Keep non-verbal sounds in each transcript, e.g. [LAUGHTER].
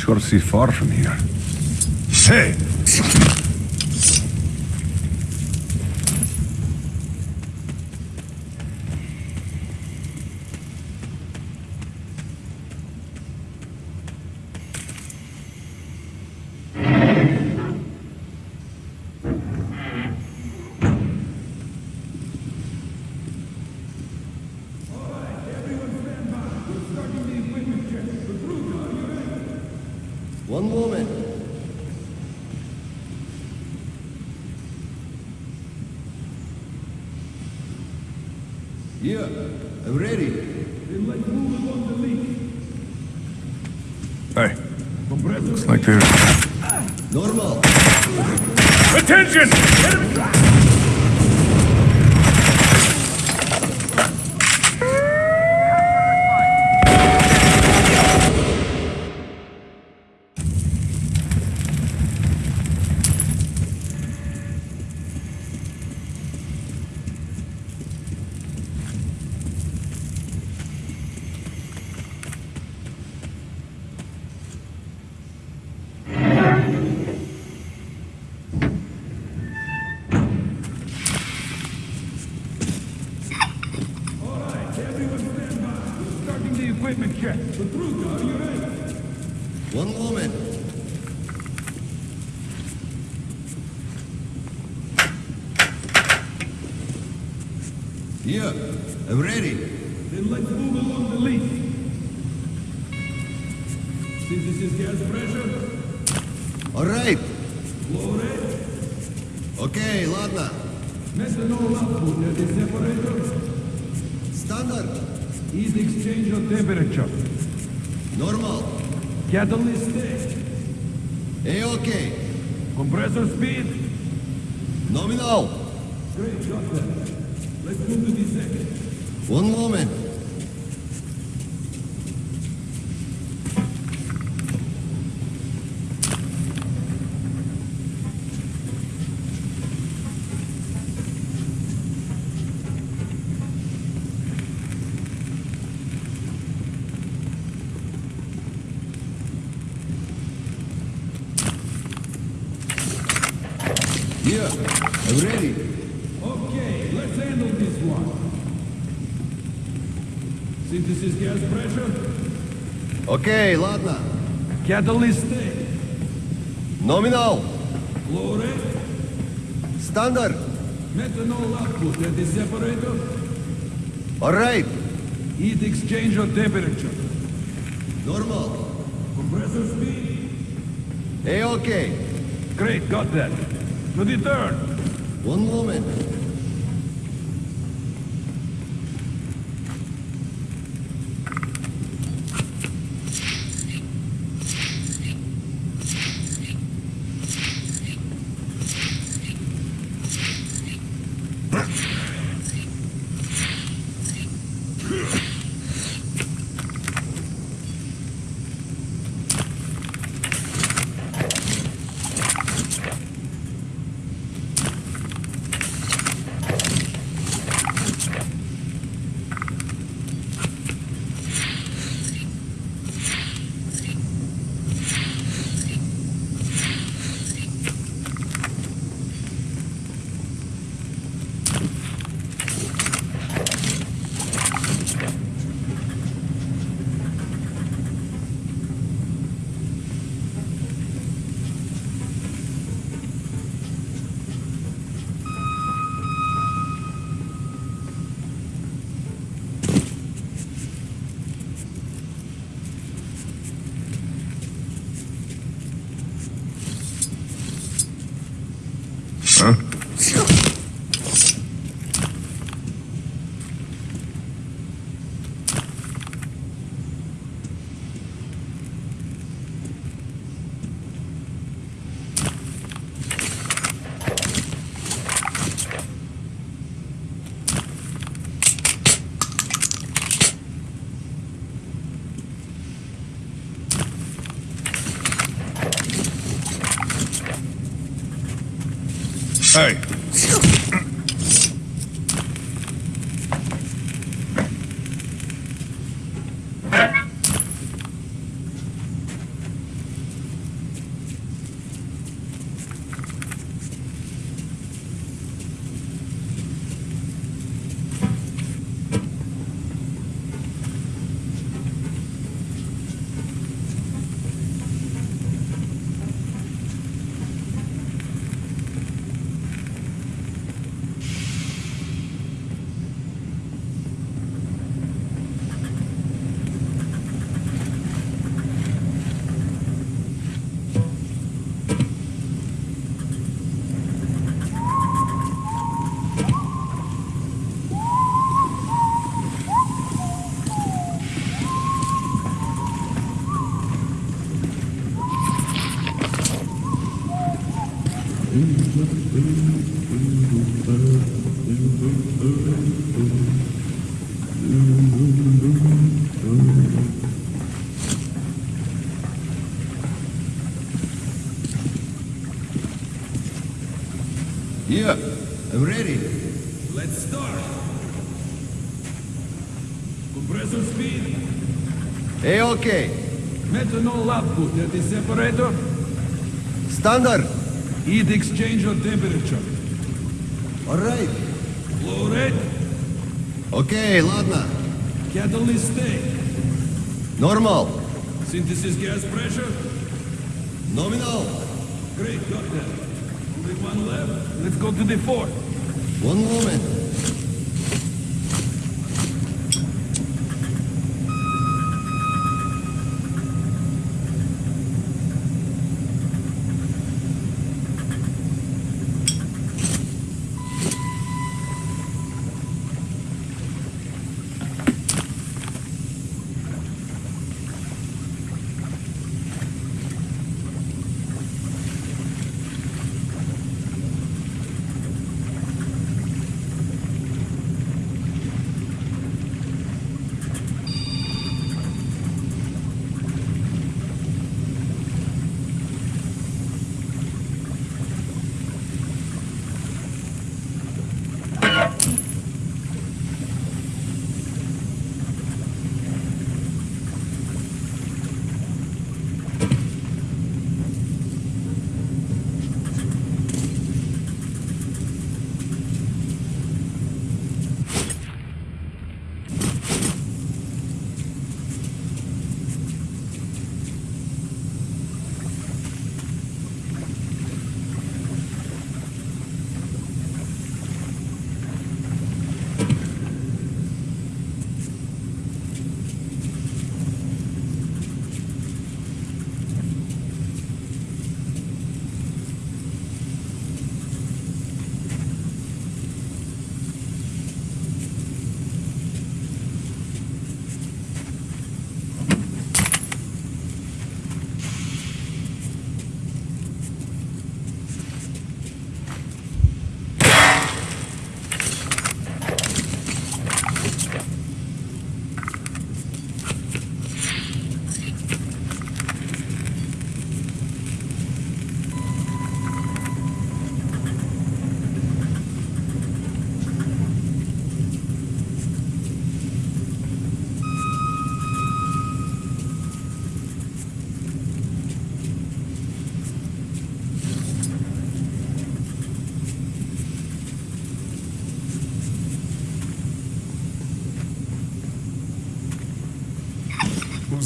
Sure see far from here. Hey! One moment. Yeah, I'm ready. Hey. Looks like there's... Normal. Attention! Starting the equipment check. Patruga, are you ready? One moment. Yeah, I'm ready. Then let's move along the lead. See, this is gas pressure. All right. Flow rate. Okay, ладно. Methanol output at the separator. Standard. Heat exchange of temperature. Normal. Catalyst state. Hey, okay. Compressor speed. Nominal. Great, got that. Let's move to the second. One moment. Okay, ладно. Catalyst state. Nominal. Flow rate. Standard. Methanol output at the separator. All right. Heat exchange of temperature. Normal. Compressor speed. Hey, okay. Great, got that. To the third. One moment. Hey. Yeah, I'm ready. Let's start. Compressor speed, A-OK. methanol output at the separator, Standard. heat exchange or temperature. All right. Flow rate, Okay, ладно. catalyst state, Normal. synthesis gas pressure. Nominal. Great, got that. Only one left. Let's go to the fort. One moment.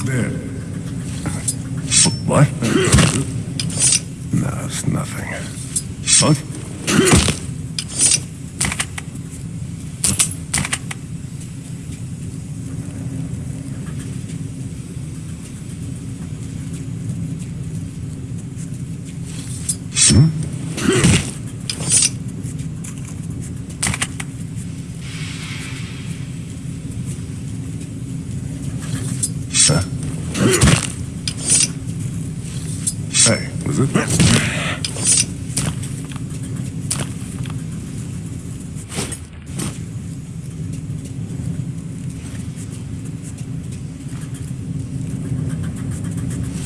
There? What? no, it's nothing. What? Huh? Hey, was it?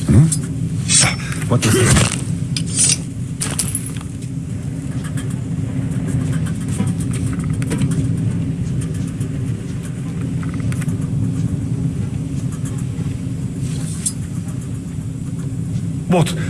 Hmm? What is it? What?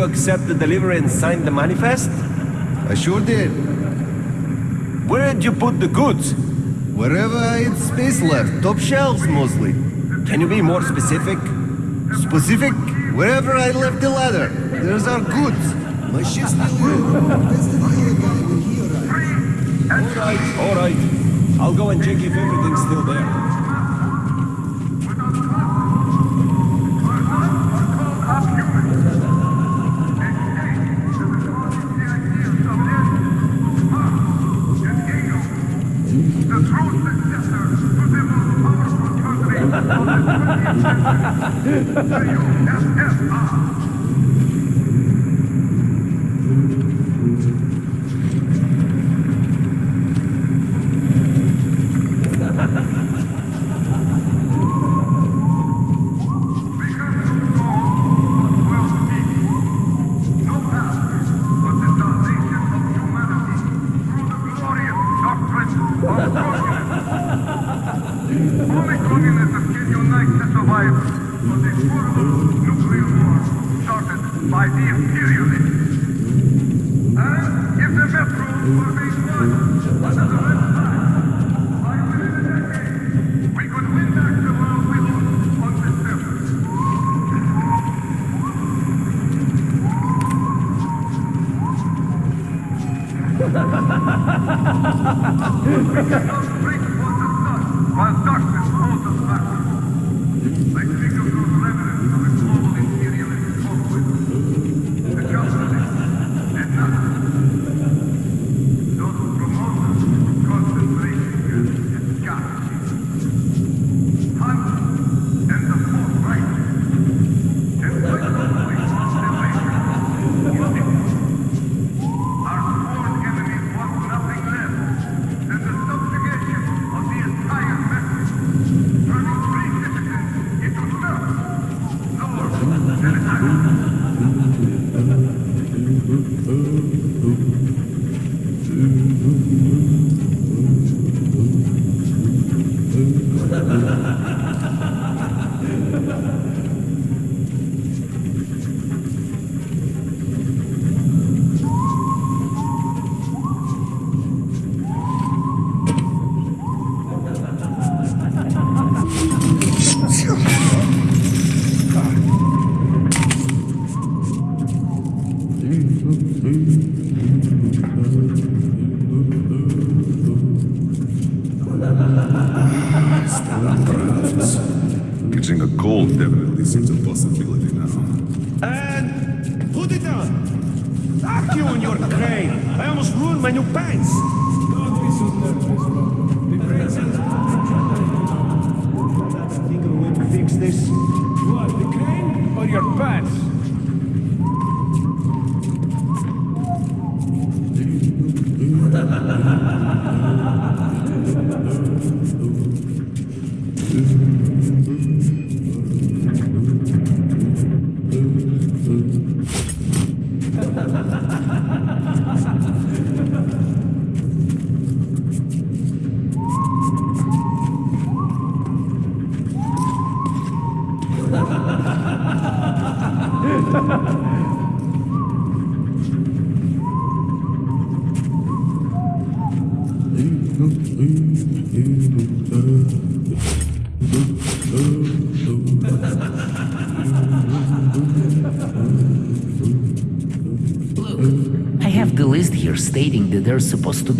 You accept the delivery and sign the manifest? I sure did. Where did you put the goods? Wherever I had space left, top shelves mostly. Can you be more specific? Specific, wherever I left the ladder. There's our goods. My ship's still here. That's the fire guy when he arrived. Alright, alright. I'll go and check if everything's still there. [LAUGHS] Only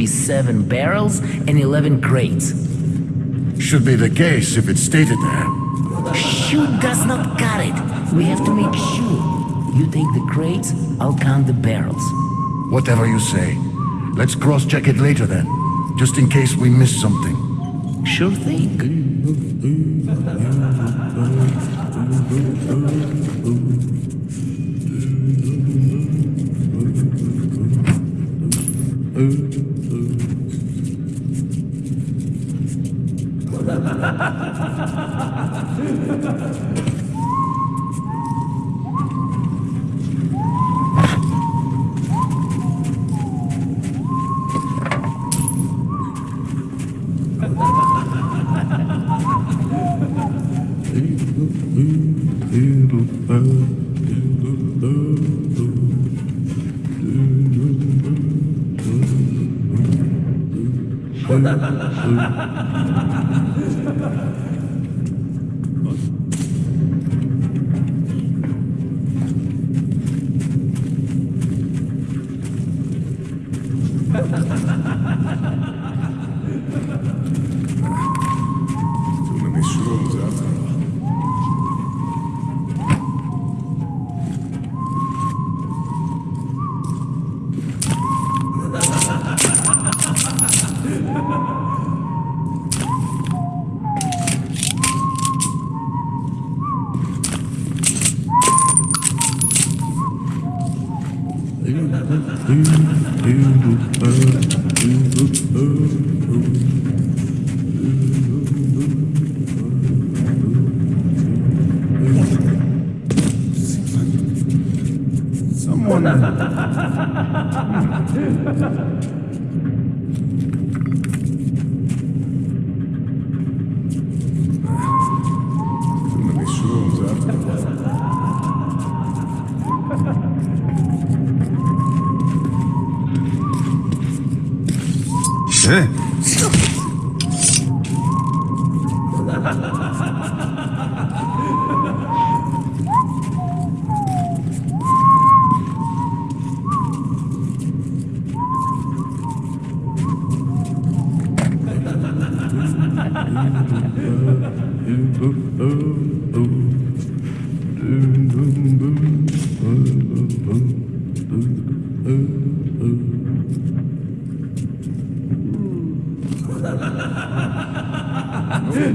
be seven barrels and 11 crates. Should be the case if it's stated there. Shoot does not cut it. We have to make sure. You take the crates, I'll count the barrels. Whatever you say. Let's cross-check it later then, just in case we miss something. Sure thing. Ha ha ha ha ha!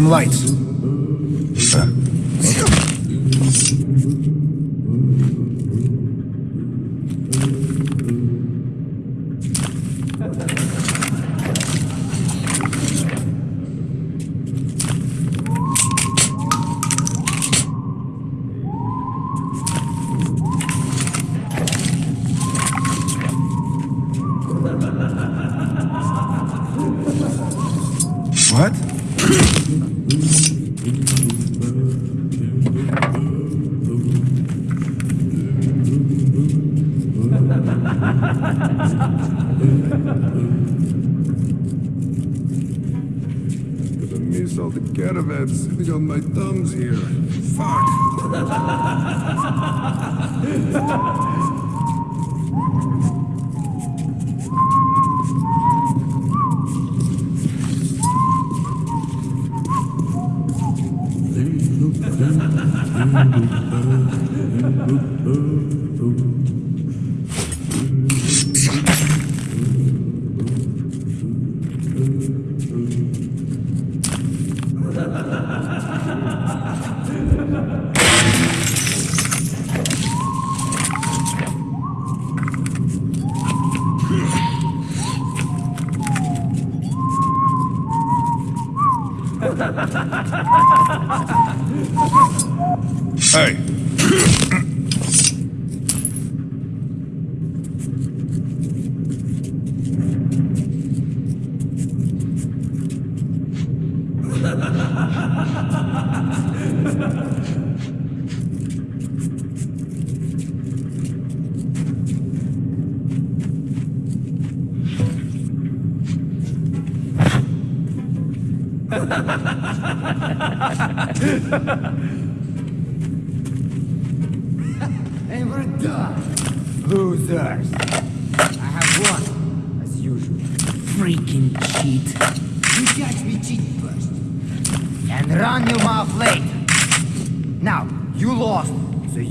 some lights. Gonna miss all the caravans sitting on my thumbs here. Fuck!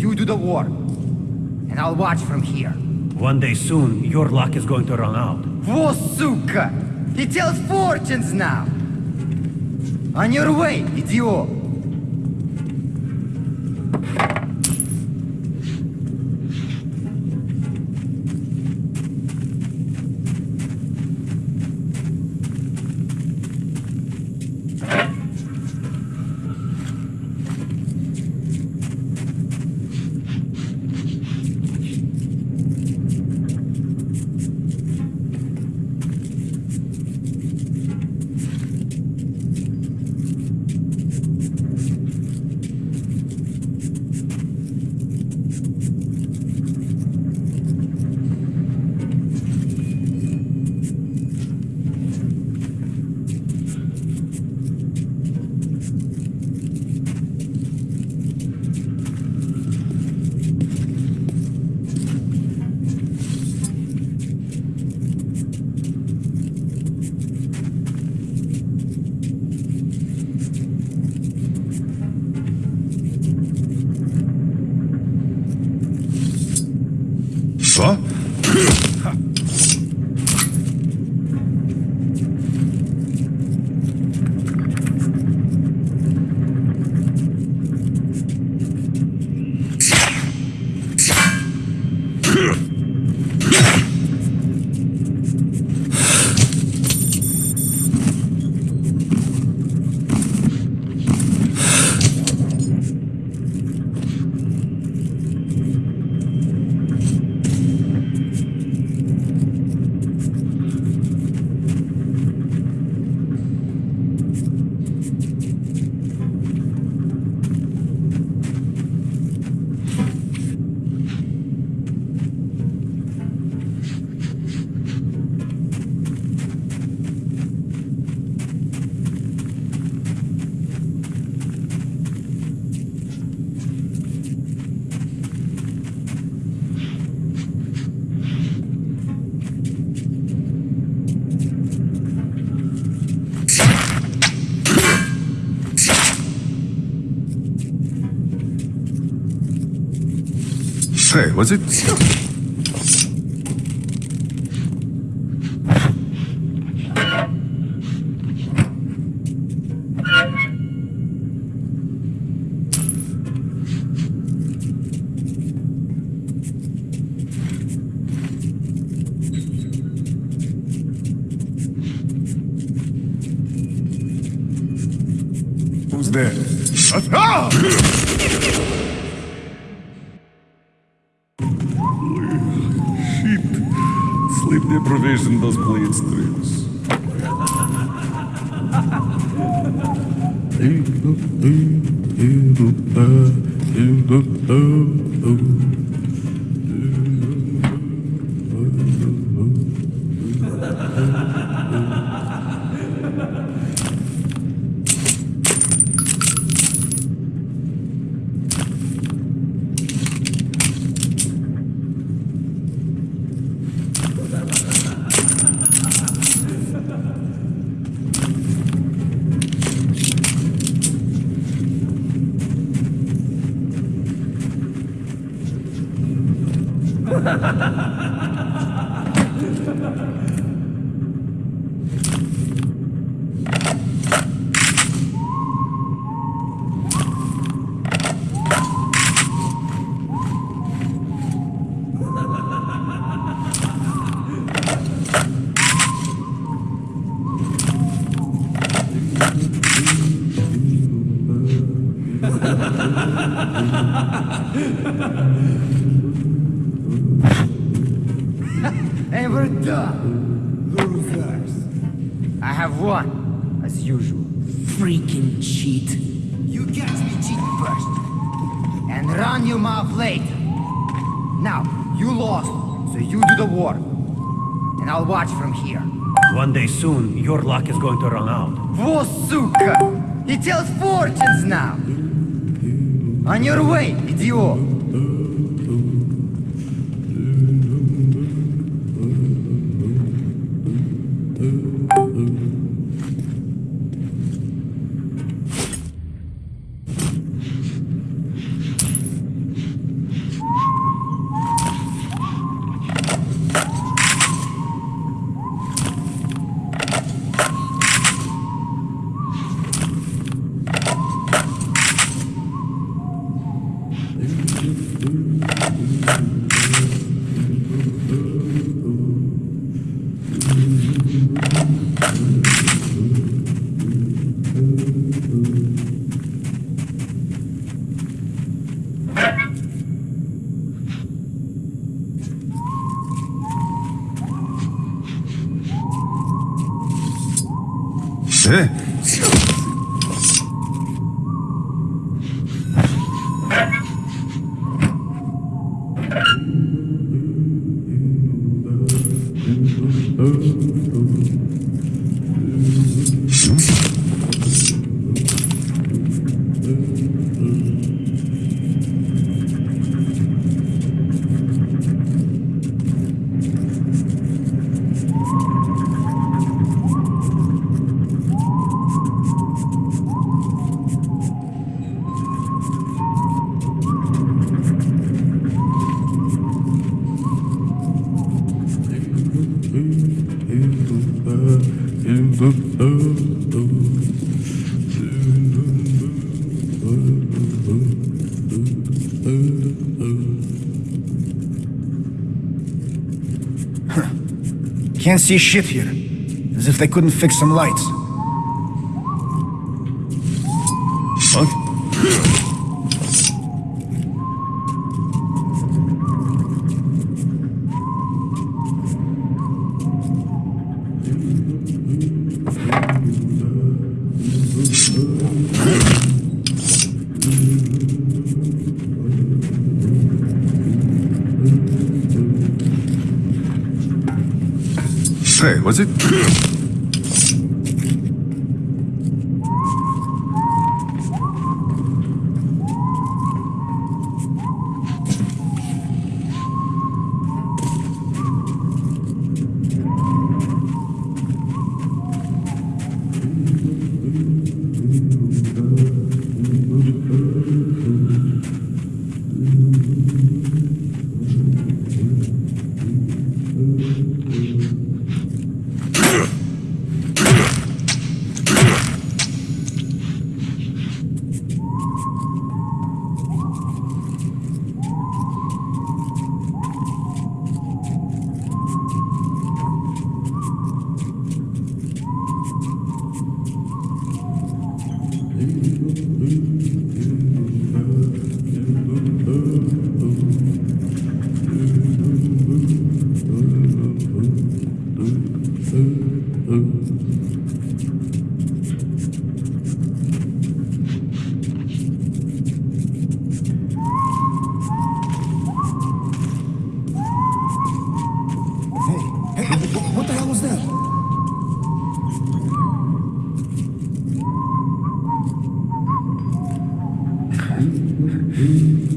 You do the work. And I'll watch from here. One day soon, your luck is going to run out. Vosuka! He tells fortunes now! On your way, idiot! Was it? Your luck is going to run out. Во, сука! He tells fortunes now! On your way, Can't see shit here. As if they couldn't fix some lights. Hey, was it?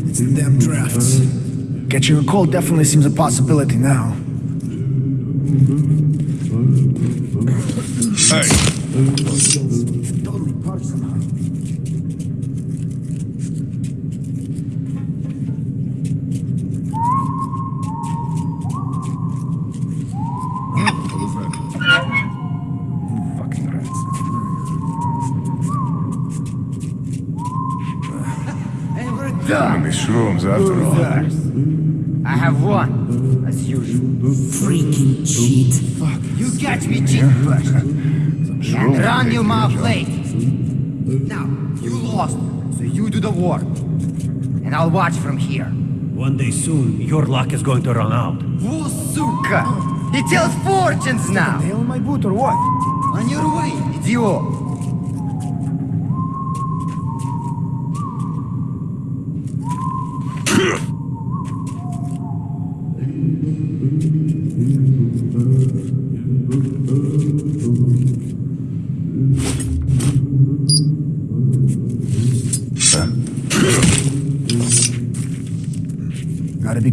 It's the damn drafts. Catching a cold definitely seems a possibility now. You catch me cheat first. And run your mouth late. Now, you lost, so you do the work. And I'll watch from here. One day soon, your luck is going to run out. Whoa, suka! He tells fortunes now! Nail my boot or what? On your way, idiot!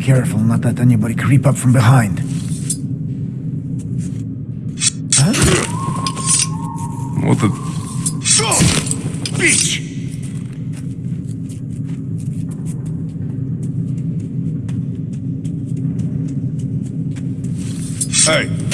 Careful not let anybody creep up from behind. What the... Bitch! Hey,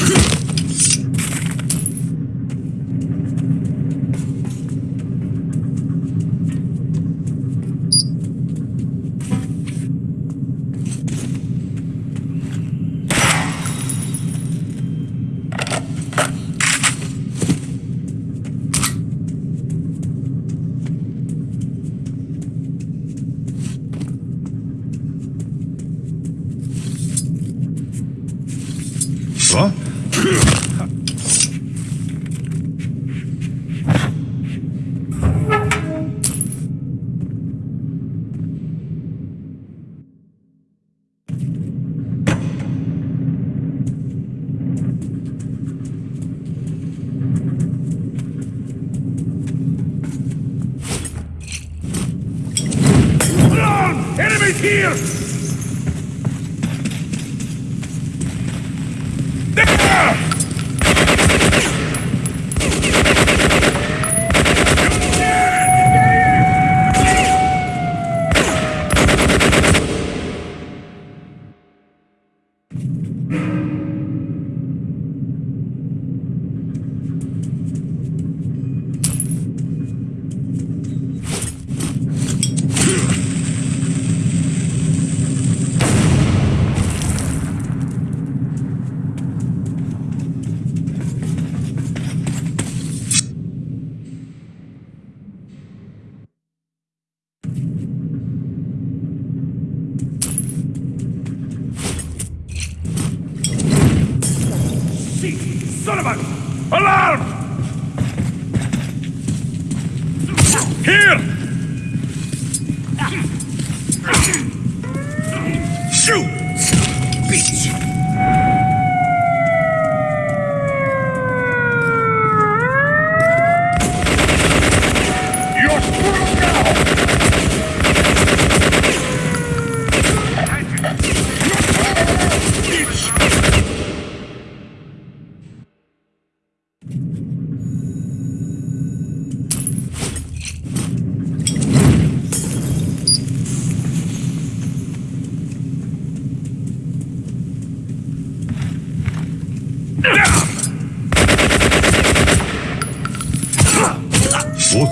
Shit! Son of a... Alarm! Here! Shoot! Bitch! You're screwed now! What?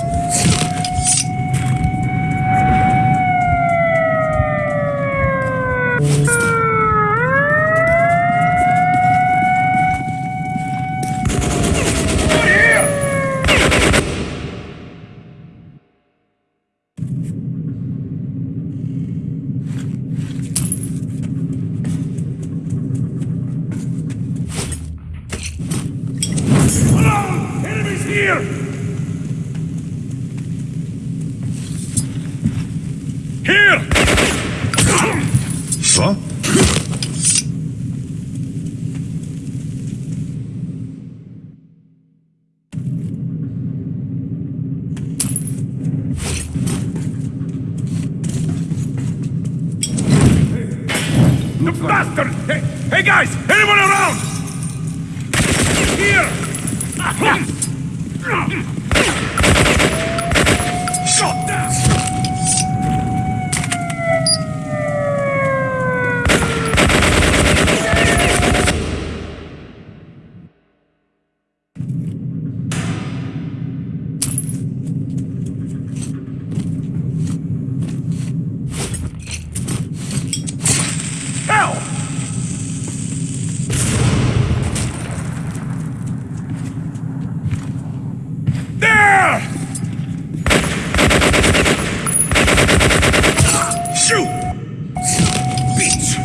Alarm! Enemies here! Here! What? The bastard! Hey, hey guys! Anyone around? Here! Ah. Hmm. Shot down! Hell! There! Shoot! Bitch!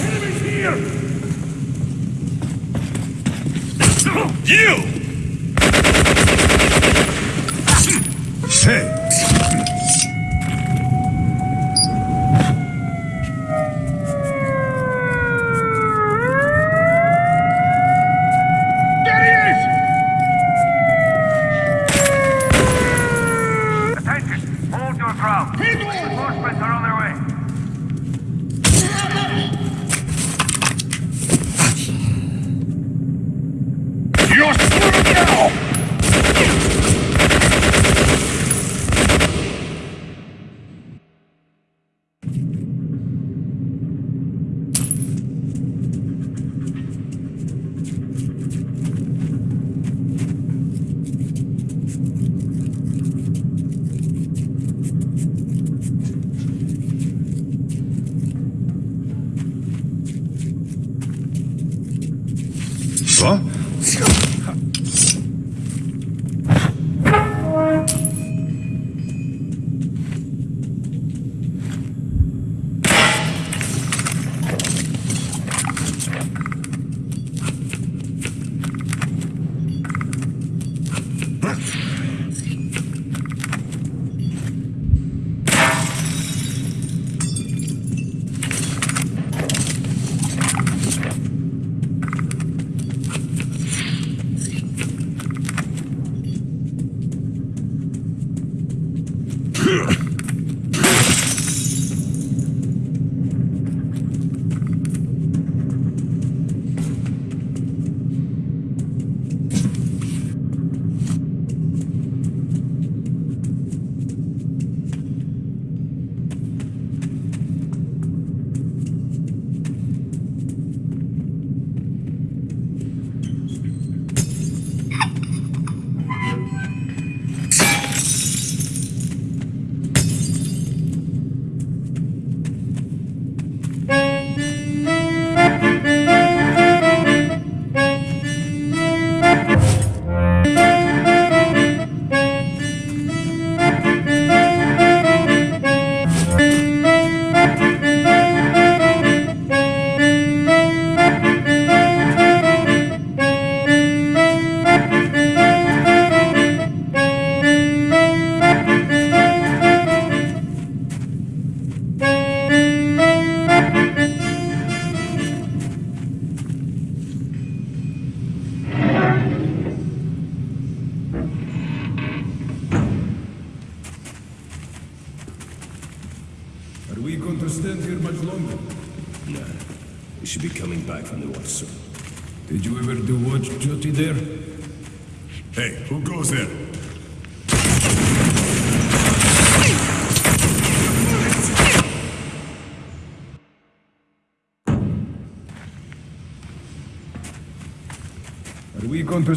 Enemies here! You! Hey! There he is! Attention! Hold your ground. Reinforcements are on their way.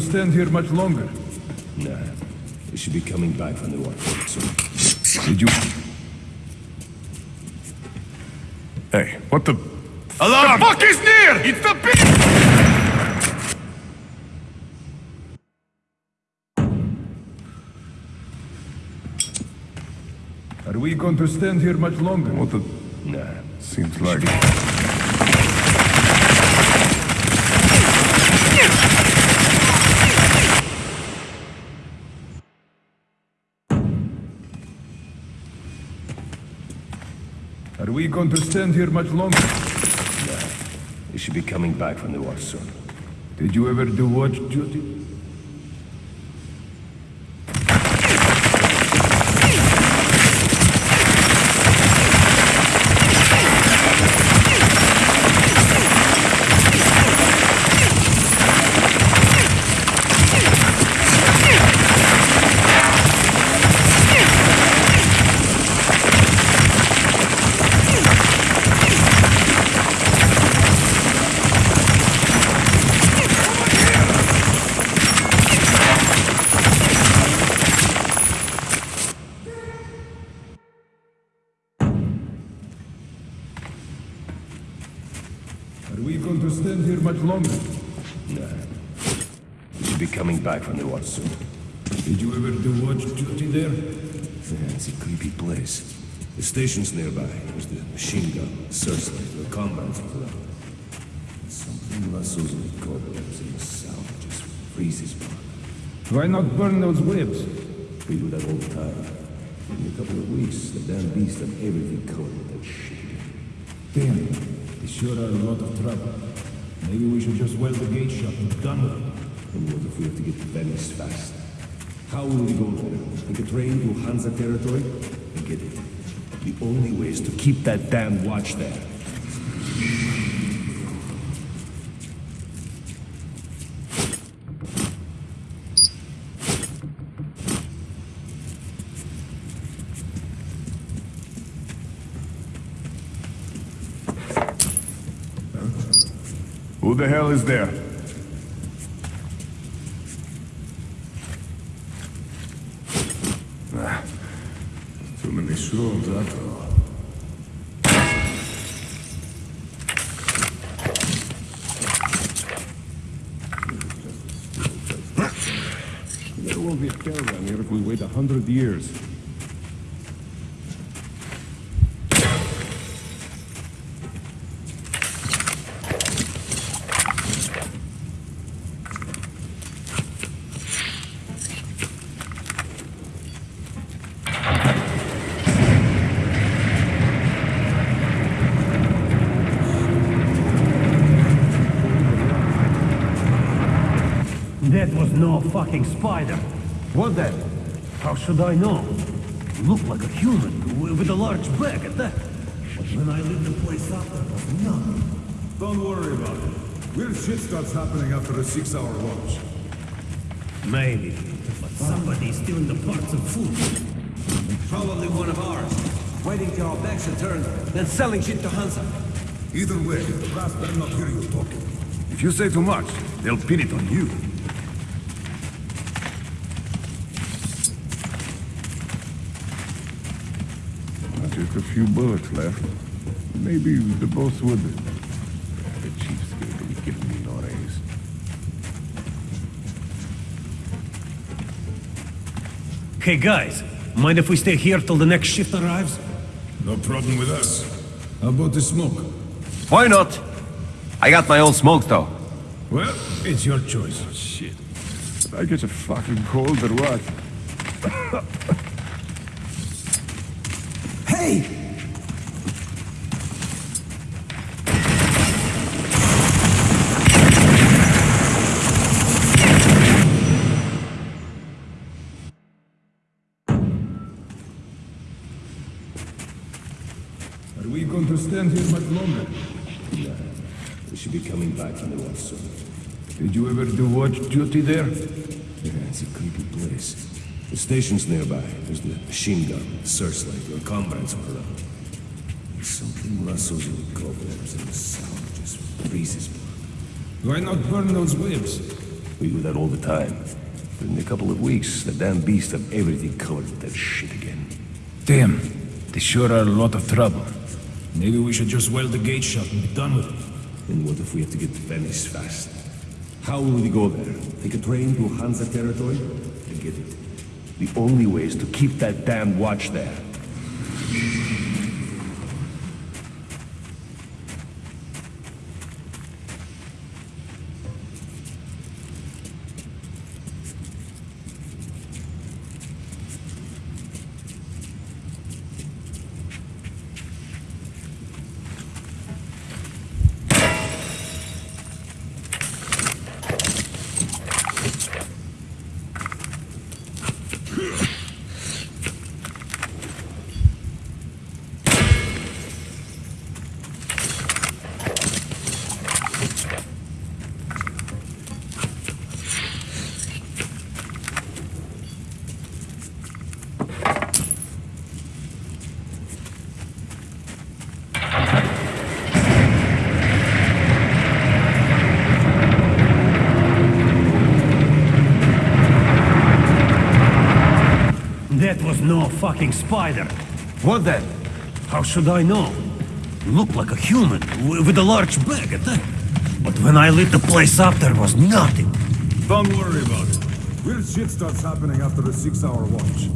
Stand here much longer? Nah. We should be coming back from the watch soon. Did you... Hey, what the... Alarm! The fuck is near! It's the beast! Are we going to stand here much longer? What the... Nah. Seems like... Are we going to stand here much longer? Nah. We should be coming back from the war soon. Did you ever do watch duty? Station's nearby. There's the machine gun, searchlight, the combat club. Something rustles with cobwebs in the south, just freezes me. Why not burn those webs? We do that all the time. In a couple of weeks, the damn beast have everything covered with that shit. Damn, they sure are a lot of trouble. Maybe we should just weld the gate shut and done with it. And what if we have to get to Venice fast? How will we go there? Take a train to Hansa territory? and get it. The only way is to keep that damn watch there. Who the hell is there? Ah, too many shrooms, after all. There won't be a caravan here if we wait a hundred years. That was no fucking spider. What then? How should I know? You look like a human with a large bag at that. But when I lit the place up, there was nothing. Don't worry about it. Weird shit starts happening after a six-hour watch. Maybe. But somebody's stealing the parts of food. Probably one of ours. Waiting till our backs are turned, then selling shit to Hansa. Either way, the brass better not hear you talking. If you say too much, they'll pin it on you. Just a few bullets left. Maybe the boss would... The chief's gonna be giving me no raise. Hey guys, mind if we stay here till the next shift arrives? No problem with us. How about the smoke? Why not? I got my own smoke, though. Well, it's your choice. shit. I get a fucking cold or what? Are we going to stand here much longer. Nah, we should be coming back in the watch soon. Did you ever do watch duty there? Yeah, it's a creepy place. The station's nearby. There's the machine gun, the searchlight, your comrades are around. Something rustles in the cobwebs and the sound just freezes blood. Why not burn those webs? We do that all the time. But in a couple of weeks, the damn beasts have everything covered with that shit again. Damn, they sure are a lot of trouble. Maybe we should just weld the gate shut and be done with it. And what if we have to get to Venice fast? How will we go there? Take a train to Hansa territory? Forget it. The only way is to keep that damn watch there. That was no fucking spider. What then? How should I know? Looked like a human, with a large bag at that. But when I lit the place up, there was nothing. Don't worry about it. Weird shit starts happening after a six-hour watch.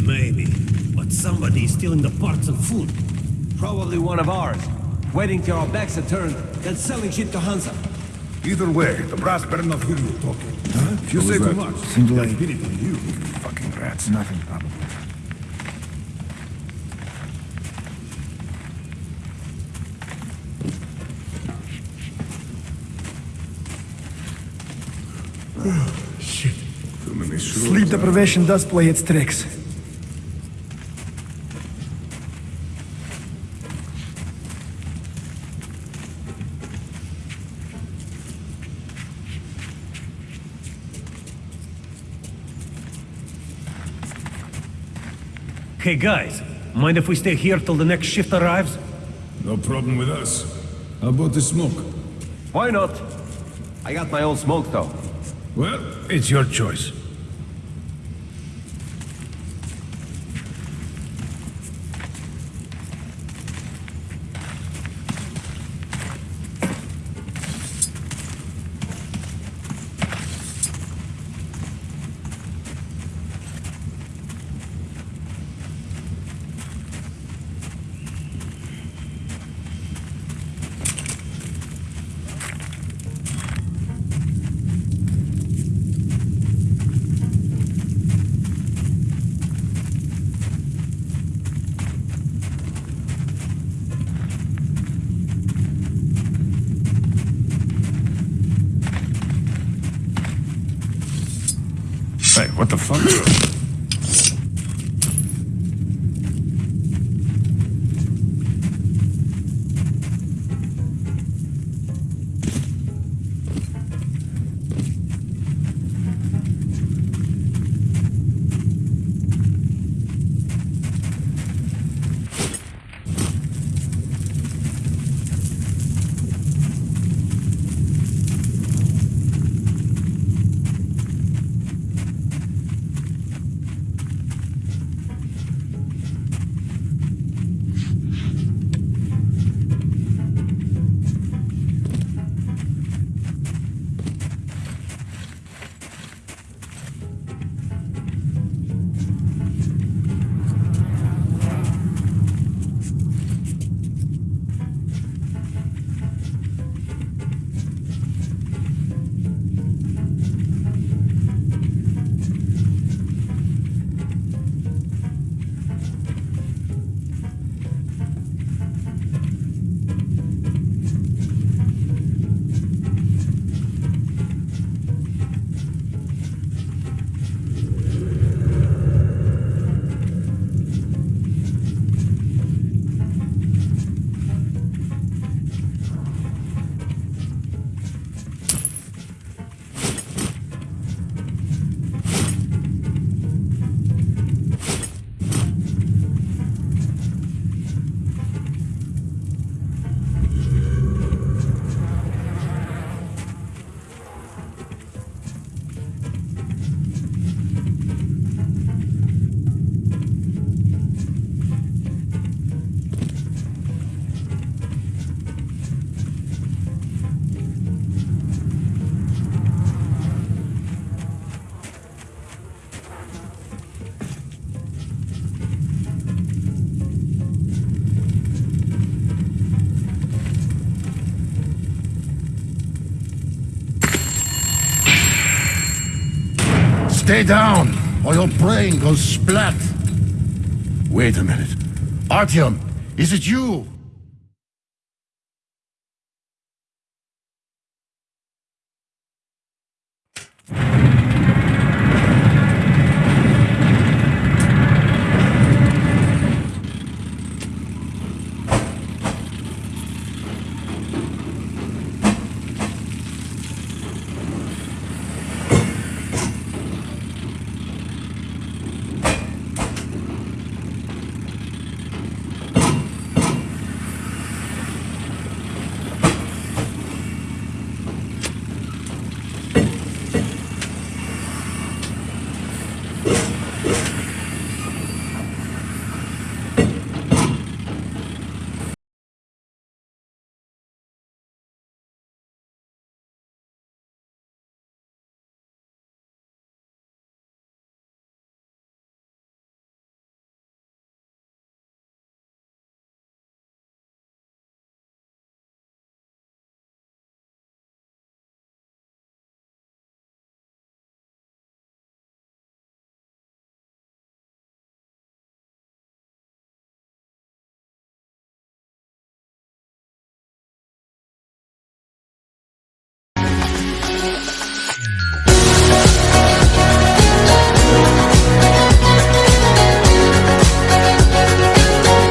Maybe. But somebody is stealing the parts and food. Probably one of ours. Waiting till our backs are turned, then selling shit to Hansa. Either way, the brass better not hear you talking. Huh? If you say too much, Seems they'll like- hit it you. Fucking rats. Nothing, probably. Shit. Too many shrooms. Sleep deprivation does play its tricks. Hey guys, mind if we stay here till the next shift arrives? No problem with us. How about the smoke? Why not? I got my own smoke though. Well, it's your choice. Stay down, or your brain goes splat. Wait a minute. Artyom, is it you?